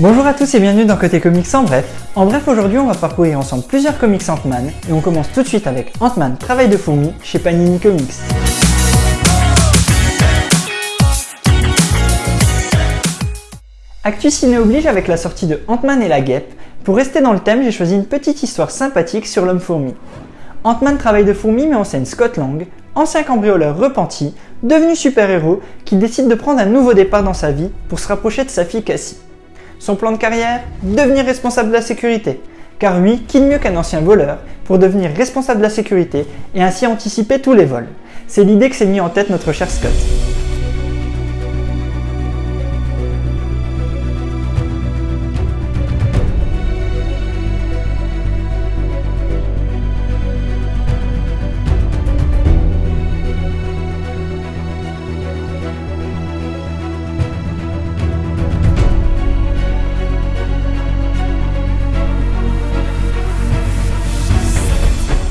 Bonjour à tous et bienvenue dans Côté Comics en bref. En bref, aujourd'hui on va parcourir ensemble plusieurs comics Ant-Man et on commence tout de suite avec Ant-Man Travail de fourmi chez Panini Comics. Actu Ciné oblige avec la sortie de Ant-Man et la guêpe. Pour rester dans le thème, j'ai choisi une petite histoire sympathique sur l'homme fourmi. Ant-Man Travail de fourmi met en scène Scott Lang, ancien cambrioleur repenti, devenu super-héros, qui décide de prendre un nouveau départ dans sa vie pour se rapprocher de sa fille Cassie. Son plan de carrière Devenir responsable de la sécurité. Car oui, qui de mieux qu'un ancien voleur pour devenir responsable de la sécurité et ainsi anticiper tous les vols? C'est l'idée que s'est mis en tête notre cher Scott.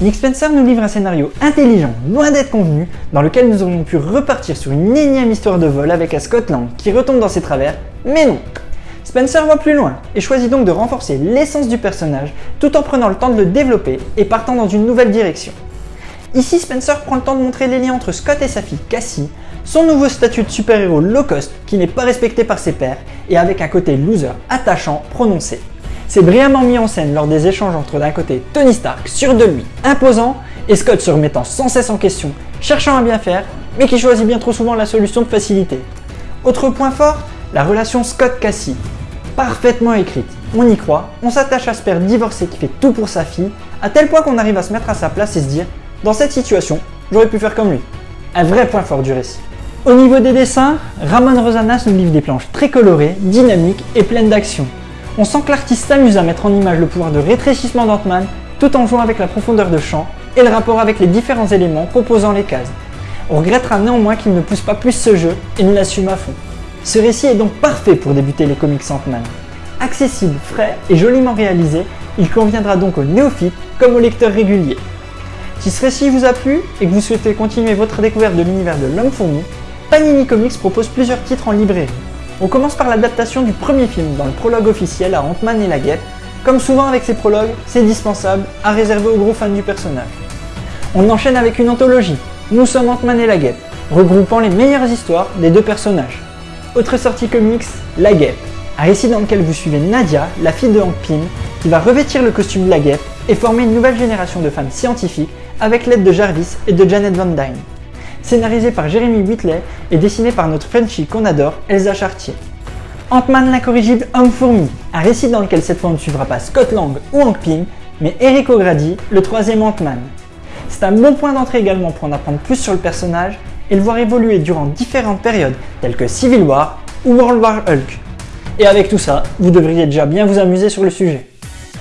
Nick Spencer nous livre un scénario intelligent, loin d'être convenu, dans lequel nous aurions pu repartir sur une énième histoire de vol avec un Scott Lang qui retombe dans ses travers, mais non Spencer va plus loin et choisit donc de renforcer l'essence du personnage tout en prenant le temps de le développer et partant dans une nouvelle direction. Ici, Spencer prend le temps de montrer les liens entre Scott et sa fille Cassie, son nouveau statut de super-héros low cost qui n'est pas respecté par ses pairs et avec un côté loser attachant prononcé. C'est brillamment mis en scène lors des échanges entre d'un côté Tony Stark, sûr de lui, imposant, et Scott se remettant sans cesse en question, cherchant à bien faire, mais qui choisit bien trop souvent la solution de facilité. Autre point fort, la relation Scott-Cassie. Parfaitement écrite, on y croit, on s'attache à ce père divorcé qui fait tout pour sa fille, à tel point qu'on arrive à se mettre à sa place et se dire « dans cette situation, j'aurais pu faire comme lui ». Un vrai point fort du récit. Au niveau des dessins, Ramon Rosanas nous livre des planches très colorées, dynamiques et pleines d'action. On sent que l'artiste s'amuse à mettre en image le pouvoir de rétrécissement d'Ant-Man tout en jouant avec la profondeur de champ et le rapport avec les différents éléments composant les cases. On regrettera néanmoins qu'il ne pousse pas plus ce jeu et ne l'assume à fond. Ce récit est donc parfait pour débuter les comics Ant-Man. Accessible, frais et joliment réalisé, il conviendra donc aux néophytes comme aux lecteurs réguliers. Si ce récit vous a plu et que vous souhaitez continuer votre découverte de l'univers de l'homme fourmi, Panini Comics propose plusieurs titres en librairie. On commence par l'adaptation du premier film dans le prologue officiel à Ant-Man et la Guêpe. Comme souvent avec ces prologues, c'est dispensable, à réserver aux gros fans du personnage. On enchaîne avec une anthologie, Nous sommes Ant-Man et la Guêpe, regroupant les meilleures histoires des deux personnages. Autre sortie comics, La Guêpe, un récit dans lequel vous suivez Nadia, la fille de Hank Pym, qui va revêtir le costume de la Guêpe et former une nouvelle génération de femmes scientifiques avec l'aide de Jarvis et de Janet Van Dyne scénarisé par Jérémy Whitley et dessiné par notre Frenchie qu'on adore, Elsa Chartier. Ant-Man l'incorrigible Homme-Fourmi, un récit dans lequel cette fois on ne suivra pas Scott Lang ou Hank Pym, mais Eric O'Grady, le troisième Ant-Man. C'est un bon point d'entrée également pour en apprendre plus sur le personnage et le voir évoluer durant différentes périodes telles que Civil War ou World War Hulk. Et avec tout ça, vous devriez déjà bien vous amuser sur le sujet.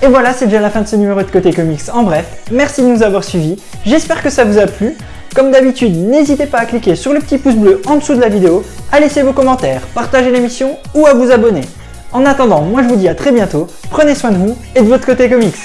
Et voilà, c'est déjà la fin de ce numéro de Côté Comics en bref. Merci de nous avoir suivis, j'espère que ça vous a plu. Comme d'habitude, n'hésitez pas à cliquer sur le petit pouce bleu en dessous de la vidéo, à laisser vos commentaires, partager l'émission ou à vous abonner. En attendant, moi je vous dis à très bientôt, prenez soin de vous et de votre côté comics.